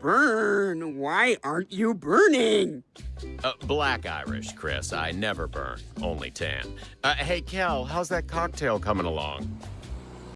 burn. Why aren't you burning? Uh, black Irish, Chris. I never burn, only tan. Uh, hey, Kel, how's that cocktail coming along?